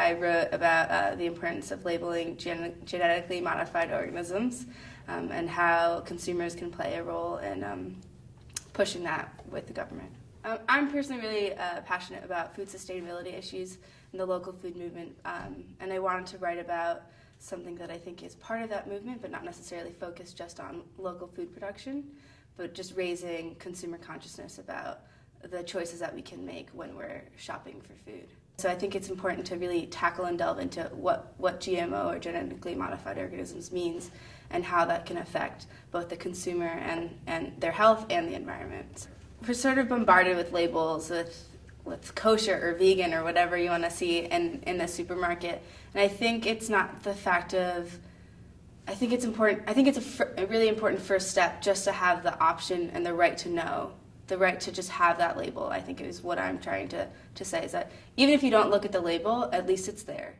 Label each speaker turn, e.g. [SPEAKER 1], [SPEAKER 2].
[SPEAKER 1] I wrote about uh, the importance of labeling gen genetically modified organisms um, and how consumers can play a role in um, pushing that with the government. Um, I'm personally really uh, passionate about food sustainability issues and the local food movement, um, and I wanted to write about something that I think is part of that movement, but not necessarily focused just on local food production, but just raising consumer consciousness about the choices that we can make when we're shopping for food. So I think it's important to really tackle and delve into what, what GMO or genetically modified organisms means and how that can affect both the consumer and, and their health and the environment. We're sort of bombarded with labels with with kosher or vegan or whatever you want to see in, in the supermarket. And I think it's not the fact of, I think it's important, I think it's a, a really important first step just to have the option and the right to know the right to just have that label, I think is what I'm trying to, to say, is that even if you don't look at the label, at least it's there.